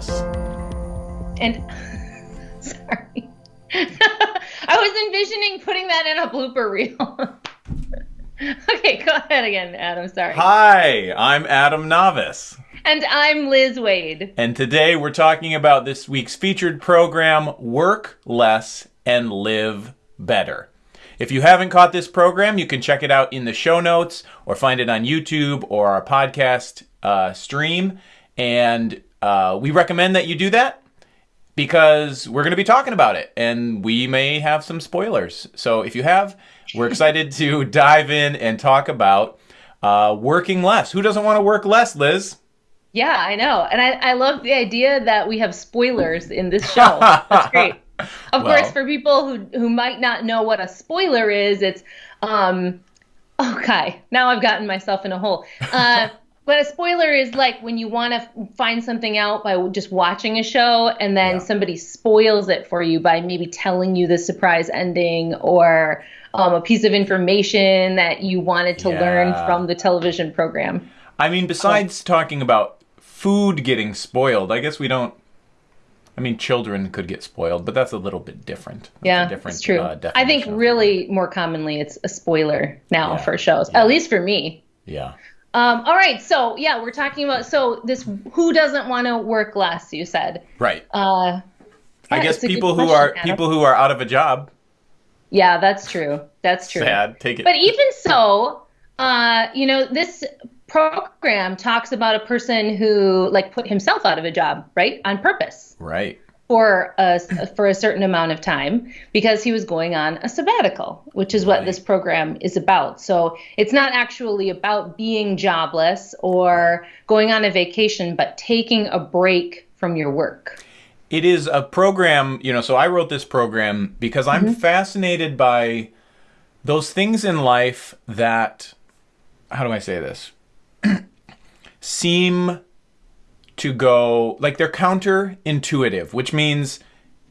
Navis. And sorry. I was envisioning putting that in a blooper reel. okay, go ahead again, Adam. Sorry. Hi, I'm Adam Navis. And I'm Liz Waid. And today we're talking about this week's featured program, Work Less and Live Better. If you haven't caught this program, you can check it out in the show notes or find it on YouTube or our podcast uh, stream. And uh, we recommend that you do that because we're going to be talking about it and we may have some spoilers. So if you have, we're excited to dive in and talk about uh, working less. Who doesn't want to work less, Liz? Yeah, I know. And I, I love the idea that we have spoilers in this show. That's great. Of well, course, for people who, who might not know what a spoiler is, it's, um, okay, now I've gotten myself in a hole. Uh, but a spoiler is like when you want to find something out by just watching a show and then yeah. somebody spoils it for you by maybe telling you the surprise ending or um, a piece of information that you wanted to yeah. learn from the television program. I mean, besides oh. talking about food getting spoiled, I guess we don't. I mean, children could get spoiled, but that's a little bit different. That's yeah, different, it's true. Uh, I think really more commonly it's a spoiler now yeah. for shows, at least for me. Yeah. Um, all right, so yeah, we're talking about so this who doesn't want to work less? You said right. Uh, yeah, I guess people who are Adam. people who are out of a job. Yeah, that's true. That's true. Sad. Take it. But even so, uh, you know, this program talks about a person who like put himself out of a job, right, on purpose. Right for a for a certain amount of time because he was going on a sabbatical, which is what right. this program is about. So it's not actually about being jobless or going on a vacation, but taking a break from your work. It is a program, you know, so I wrote this program because I'm mm-hmm. fascinated by those things in life that how do I say this? seem to go like they're counterintuitive, which means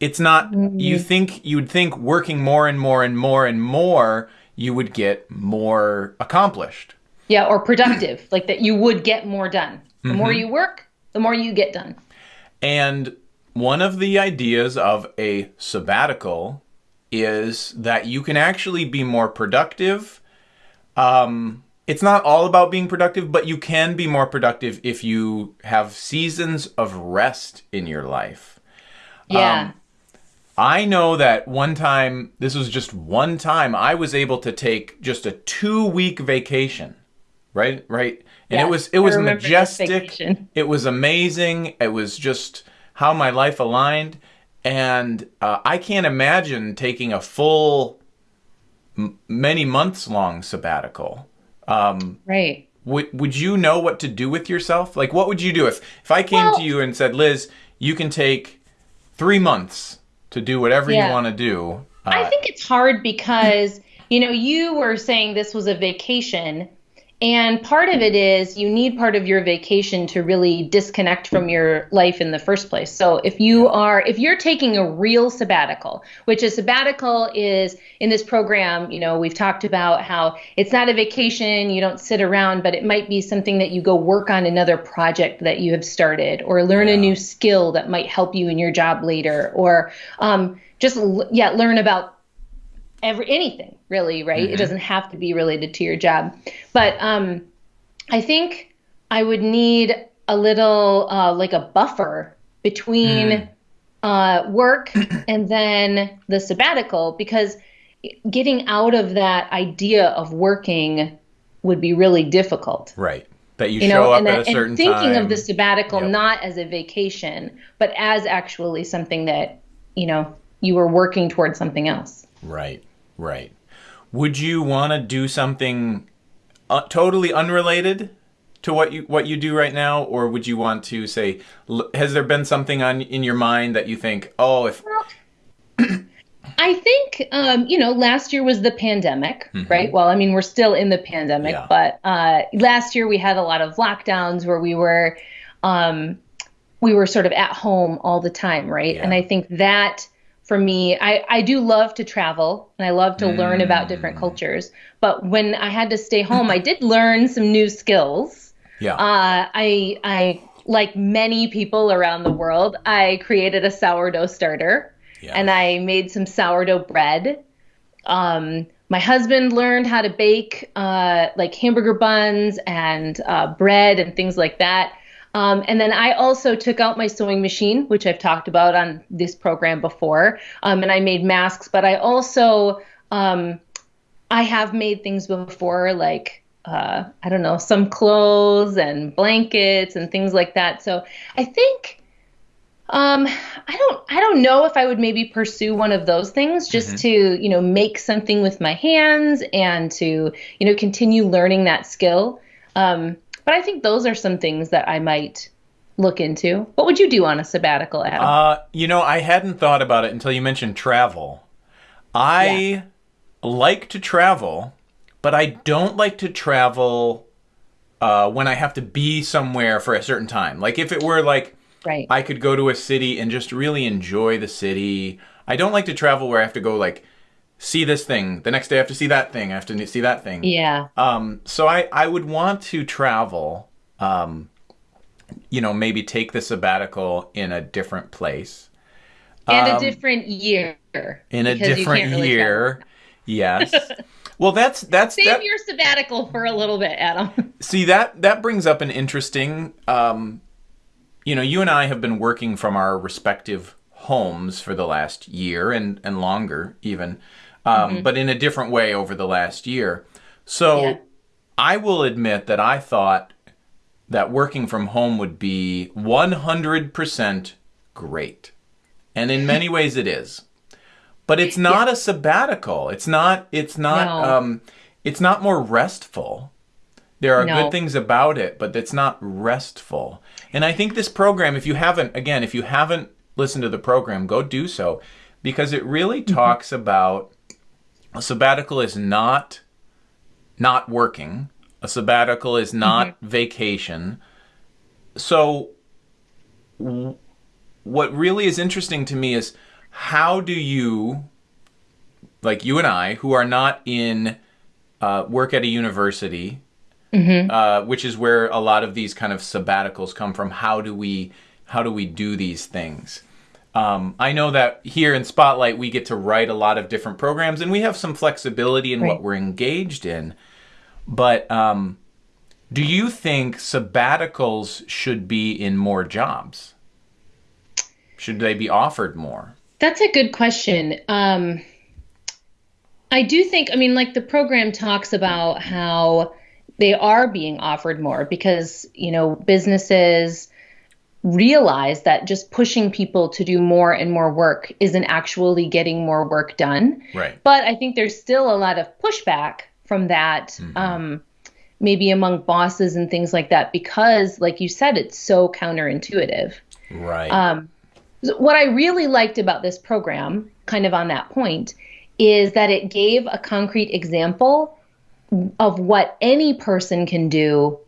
it's not you think you'd think working more and more and more and more you would get more accomplished. Yeah, or productive, like that you would get more done. The mm-hmm. more you work, the more you get done. And one of the ideas of a sabbatical is that you can actually be more productive um, it's not all about being productive, but you can be more productive if you have seasons of rest in your life. Yeah. Um, I know that one time, this was just one time, I was able to take just a two week vacation. Right? Right? And yes, it was it was majestic. It was amazing. It was just how my life aligned. And uh, I can't imagine taking a full, m- many months long sabbatical. Um, right. Would would you know what to do with yourself? Like, what would you do if if I came well, to you and said, Liz, you can take three months to do whatever yeah. you want to do? Uh, I think it's hard because you know you were saying this was a vacation, and part of it is you need part of your vacation to really disconnect from your life in the first place. So if you are if you're taking a real sabbatical, which a sabbatical is in this program, you know, we've talked about how it's not a vacation, you don't sit around, but it might be something that you go work on another project that you have started or learn yeah. a new skill that might help you in your job later or um, just yeah, learn about every anything really, right? Mm-hmm. It doesn't have to be related to your job. But um, I think I would need a little uh, like a buffer between mm. uh, work and then the sabbatical because getting out of that idea of working would be really difficult. Right. That you, you show know, up and, at a certain and thinking time. of the sabbatical yep. not as a vacation, but as actually something that, you know, you were working towards something else. Right. Right. Would you want to do something uh, totally unrelated to what you what you do right now, or would you want to say, has there been something on in your mind that you think, oh, if I think, um, you know, last year was the pandemic, mm-hmm. right? Well, I mean, we're still in the pandemic, yeah. but uh, last year we had a lot of lockdowns where we were, um, we were sort of at home all the time, right? Yeah. And I think that for me, I, I do love to travel and I love to mm. learn about different mm. cultures. But when I had to stay home, I did learn some new skills. Yeah. Uh, I I like many people around the world, I created a sourdough starter Yeah. and I made some sourdough bread. Um, my husband learned how to bake uh, like hamburger buns and uh, bread and things like that. Um, and then I also took out my sewing machine, which I've talked about on this program before, um, and I made masks. But I also um, I have made things before, like uh, I don't know, some clothes and blankets and things like that. So I think um, I don't I don't know if I would maybe pursue one of those things just to you know make something with my hands and to you know continue learning that skill. Um, but I think those are some things that I might look into. What would you do on a sabbatical, Adam? Uh, you know, I hadn't thought about it until you mentioned travel. I like to travel, but I don't like to travel uh, when I have to be somewhere for a certain time. Like if it were like right. I could go to a city and just really enjoy the city. I don't like to travel where I have to go like see this thing. The next day I have to see that thing. I have to see that thing. yeah. Um, so I, I would want to travel, um, you know, maybe take the sabbatical in a different place. And um, a different year. In a different really year. Yes. well, that's that's Save that, your sabbatical for a little bit, Adam. see that that brings up an interesting um, you know, you and I have been working from our respective homes for the last year and and longer even. Um, but in a different way over the last year. So Yeah. I will admit that I thought that working from home would be 100% great. And in many ways it is. But it's not a sabbatical. It's not it's not No. um it's not more restful. There are No. good things about it, but it's not restful. And I think this program if you haven't again, if you haven't listened to the program, go do so because it really Mm-hmm. talks about a sabbatical is not not working. A sabbatical is not Mm-hmm. vacation. So w- what really is interesting to me is how do you like you and I who are not in uh, work at a university uh, which is where a lot of these kind of sabbaticals come from how do we how do we do these things um, I know that here in Spotlight, we get to write a lot of different programs and we have some flexibility in what we're engaged in. But um, do you think sabbaticals should be in more jobs? Should they be offered more? That's a good question. Um, I do think, I mean, like the program talks about how they are being offered more because, you know, businesses realize that just pushing people to do more and more work isn't actually getting more work done. Right. But I think there's still a lot of pushback from that, um, maybe among bosses and things like that, because, like you said, it's so counterintuitive. Right. Um, what I really liked about this program, kind of on that point, is that it gave a concrete example of what any person can do,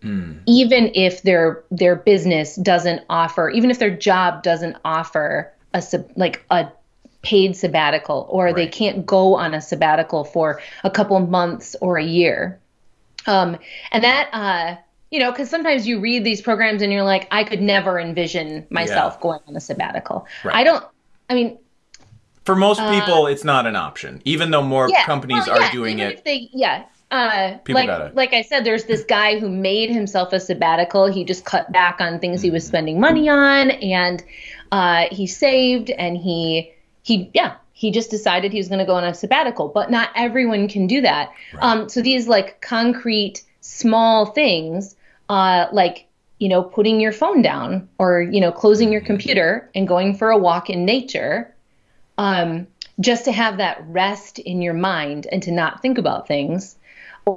even if their their business doesn't offer, even if their job doesn't offer a sab- like a paid sabbatical, or they can't go on a sabbatical for a couple months or a year. Um, and that, uh, you know, because sometimes you read these programs and you're like, I could never envision myself Yeah. going on a sabbatical. Right. I don't. I mean, For most people, it's not an option, even though more uh, yeah, companies well, are doing it. If they, yeah. Uh, People like, like I said, there's this guy who made himself a sabbatical. He just cut back on things he was Mm-hmm. spending money on, and uh, he saved, and he he yeah he just decided he was going to go on a sabbatical. But not everyone can do that. Um, so these like concrete small things, uh, like you know putting your phone down or you know closing Mm-hmm. your computer and going for a walk in nature um, just to have that rest in your mind and to not think about things,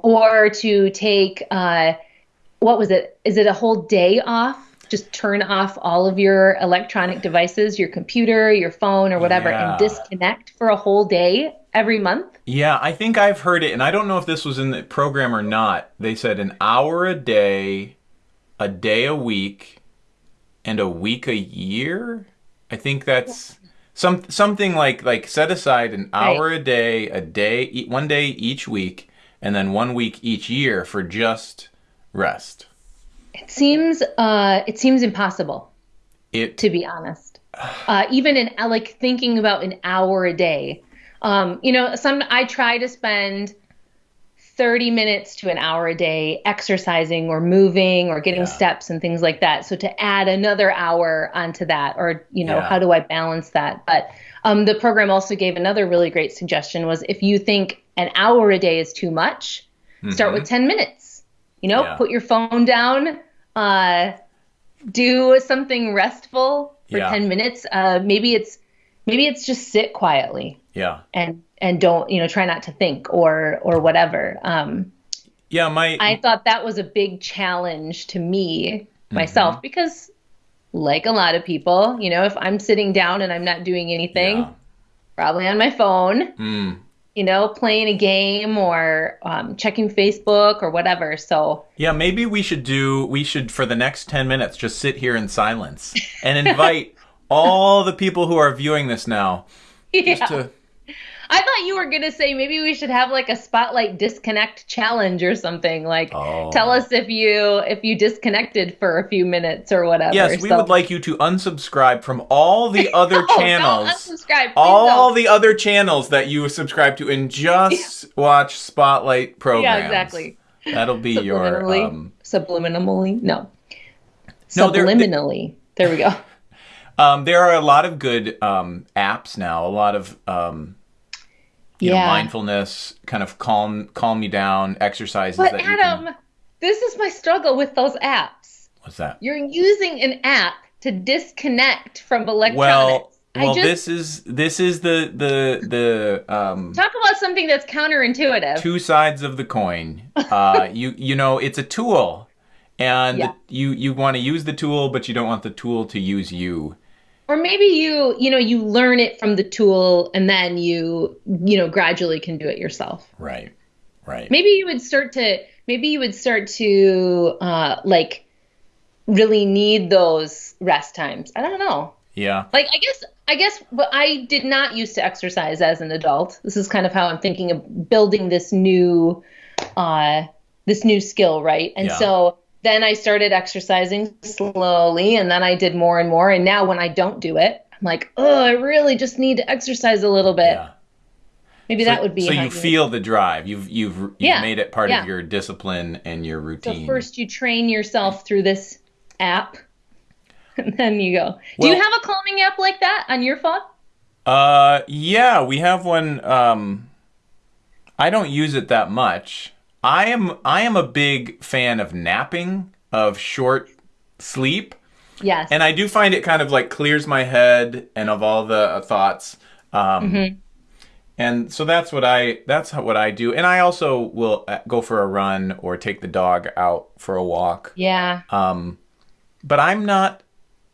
or to take uh, what was it? Is it a whole day off? Just turn off all of your electronic devices, your computer, your phone, or whatever, Yeah. and disconnect for a whole day every month. Yeah, I think I've heard it, and I don't know if this was in the program or not. They said an hour a day, a day a week, and a week a year. I think that's some something like like set aside an hour a day, a day, one day each week, and then one week each year for just rest. It seems uh, it seems impossible It to be honest. Uh, even in uh, like thinking about an hour a day. Um, you know, some I try to spend 30 minutes to an hour a day exercising or moving or getting Yeah. steps and things like that. So to add another hour onto that, or you know, Yeah. how do I balance that? But um, the program also gave another really great suggestion was if you think an hour a day is too much, start with 10 minutes. You know, Mm-hmm. Yeah. put your phone down, uh, do something restful for Yeah. 10 minutes. Uh, maybe it's maybe it's just sit quietly yeah. and and don't you know try not to think or or whatever um Yeah, my i thought that was a big challenge to me Mm-hmm. myself because like a lot of people you know if i'm sitting down and i'm not doing anything Yeah. probably on my phone Mm. You know playing a game or um, checking facebook or whatever so Yeah, maybe we should do we should for the next 10 minutes just sit here in silence and invite all the people who are viewing this now yeah. just to i thought you were going to say maybe we should have like a spotlight disconnect challenge or something like Oh. tell us if you if you disconnected for a few minutes or whatever Yes, we So- would like you to unsubscribe from all the other Oh, channels. Don't unsubscribe. All don't. the other channels that you subscribe to and just watch spotlight programs. Yeah, exactly. That'll be your Subliminally. um, Subliminally. No. No, Subliminally. There we go. um there are a lot of good um apps now, a lot of um you know, Yeah. mindfulness, kind of calm calm you down exercises But Adam, can this is my struggle with those apps. What's that? You're using an app to disconnect from electronics. Well, I well just this is this is the the the um talk about something that's counterintuitive. two sides of the coin. Uh, you you know it's a tool, and Yeah. you you want to use the tool, but you don't want the tool to use you. Or maybe you, you know, you learn it from the tool and then you, you know, gradually can do it yourself. Right, right. maybe you would start to maybe you would start to uh like really need those rest times i don't know Yeah, like i guess i guess but i did not used to exercise as an adult this is kind of how i'm thinking of building this new uh this new skill right and Yeah. so then i started exercising slowly and then i did more and more and now when i don't do it i'm like oh i really just need to exercise a little bit yeah. maybe that would be so you feel the drive. You've you've you've Yeah, made it part yeah. of your discipline and your routine. So first you train yourself through this app, and then you go. Do you have a calming app like that on your phone? Uh, yeah, we have one. Um, I don't use it that much. I am I am a big fan of napping, of short sleep. Yes. and I do find it kind of like clears my head and of all the uh, thoughts. Um, And so that's what I that's what I do. And I also will uh, go for a run or take the dog out for a walk. yeah. Um, but I'm not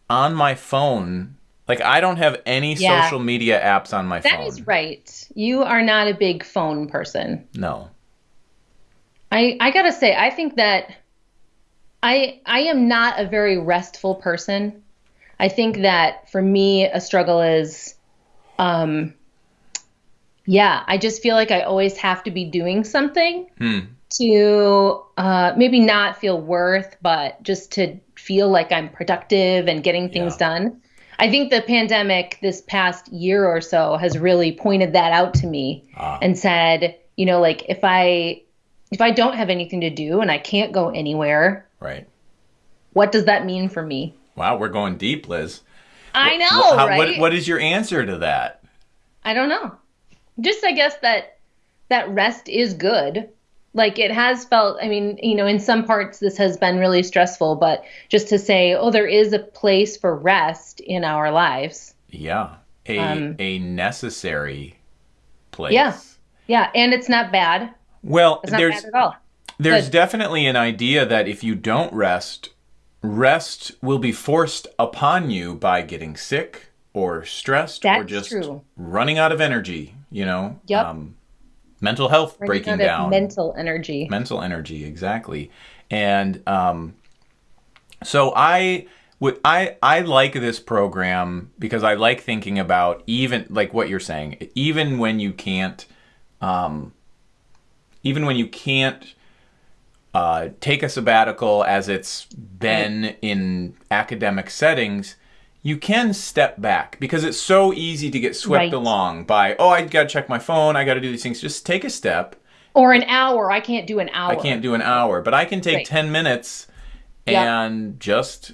on my phone. Like I don't have any Yeah. social media apps on my That phone. That is right. You are not a big phone person. No. I I gotta say, I think that I I am not a very restful person. I think that for me, a struggle is, um, yeah, I just feel like I always have to be doing something Hmm. to uh, maybe not feel worth, but just to feel like I'm productive and getting things Yeah. done. I think the pandemic this past year or so has really pointed that out to me Ah. and said, you know, like if I if I don't have anything to do and I can't go anywhere, Right. what does that mean for me? Wow, we're going deep, Liz. I know, how- right? what, what is your answer to that? I don't know. Just I guess that that rest is good. Like it has felt, I mean, you know, in some parts this has been really stressful, but just to say, oh, there is a place for rest in our lives. Yeah. A Um, a necessary place. Yeah. Yeah, and it's not bad. Well, there's bad at all. There's Good. definitely an idea that if you don't rest, rest will be forced upon you by getting sick or stressed or just true. running out of energy, you know? Yep. mental health Running breaking down. mental energy. mental energy, exactly. And um, so I would I I like this program because I like thinking about even like what you're saying, even when you can't um, even when you can't uh, take a sabbatical as it's been in academic settings, you can step back because it's so easy to get swept Right. along by, oh, I got to check my phone, I got to do these things. Just take a step. Or an hour. I can't do an hour. I can't do an hour, but I can take Right. 10 minutes and just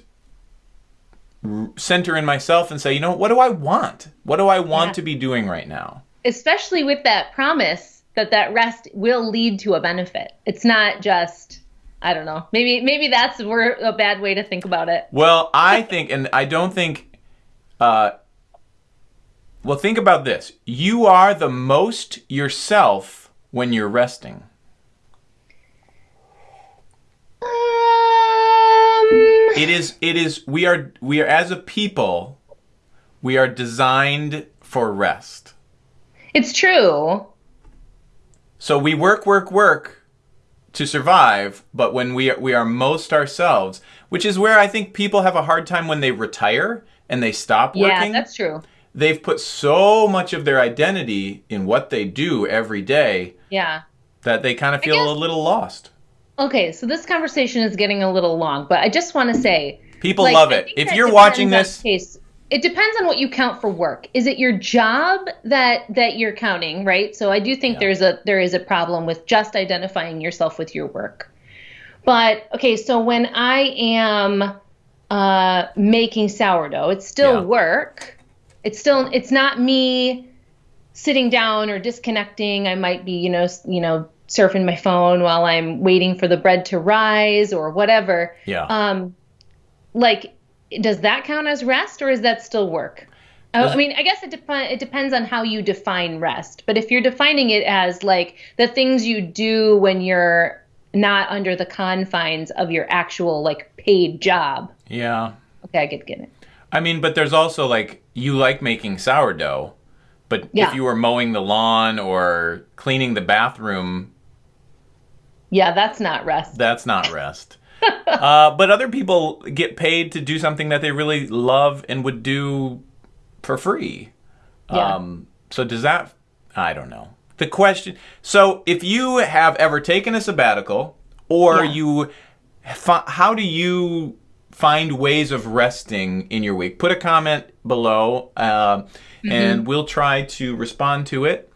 center in myself and say, you know, what do I want? What do I want Yeah. to be doing right now? Especially with that promise that that rest will lead to a benefit. It's not just I don't know. Maybe maybe that's a bad way to think about it. Well, I think, and I don't think, uh, well, think about this. You are the most yourself when you're resting. Um, It is, it is, we are, we are, as a people, we are designed for rest. it's true. So we work, work, work to survive, but when we are, we are most ourselves, which is where I think people have a hard time when they retire and they stop working. Yeah, that's true. They've put so much of their identity in what they do every day Yeah. that they kind of feel guess- a little lost. Okay, so this conversation is getting a little long, but I just want to say People like, love it. If you're watching this, case, it depends on what you count for work. Is it your job that that you're counting, right? So I do think Yeah. there's a there is a problem with just identifying yourself with your work. But okay, so when I am uh, making sourdough, it's still Yeah. work. It's still it's not me sitting down or disconnecting. I might be, you know, you know, surfing my phone while I'm waiting for the bread to rise or whatever. yeah. Um, like, does that count as rest or is that still work? Oh, I- I mean, I guess it, dep- it depends on how you define rest. But if you're defining it as like the things you do when you're not under the confines of your actual like paid job, yeah. okay, I get get it. I mean, but there's also like you like making sourdough, but Yeah. if you were mowing the lawn or cleaning the bathroom, Yeah, that's not rest. that's not rest. Uh, but other people get paid to do something that they really love and would do for free. Yeah. Um, so does that? I don't know. The question. So if you have ever taken a sabbatical, or Yeah. you, how do you find ways of resting in your week? Put a comment below, uh, Mm-hmm. and we'll try to respond to it.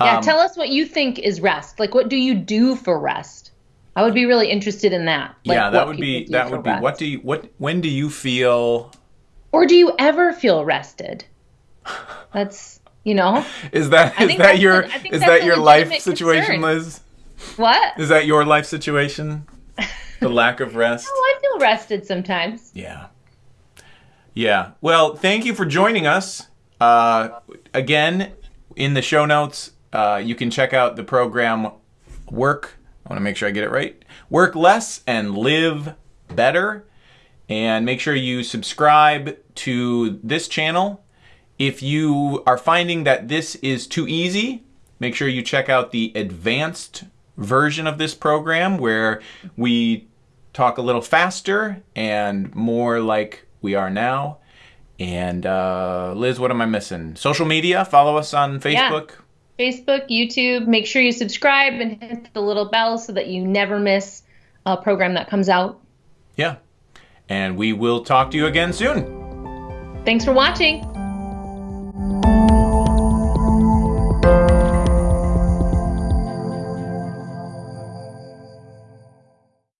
Yeah, Um, tell us what you think is rest. Like, what do you do for rest? I would be really interested in that. Like, yeah, that would be that would be. rest. What do you what? When do you feel? Or do you ever feel rested? That's you know Is that is that your a- is that your life situation, concern. Liz? what? Is that your life situation? The lack of rest? Oh, I feel rested sometimes. Yeah. Yeah. Well, thank you for joining us. Uh, again, in the show notes, uh, you can check out the program Work. I want to make sure I get it right. Work less and live better. And make sure you subscribe to this channel. If you are finding that this is too easy, make sure you check out the advanced version of this program where we talk a little faster and more like we are now. And uh, Liz, what am I missing? Social media. Follow us on Facebook. Facebook, YouTube. Make sure you subscribe and hit the little bell so that you never miss a program that comes out. Yeah. And we will talk to you again soon. Thanks for watching.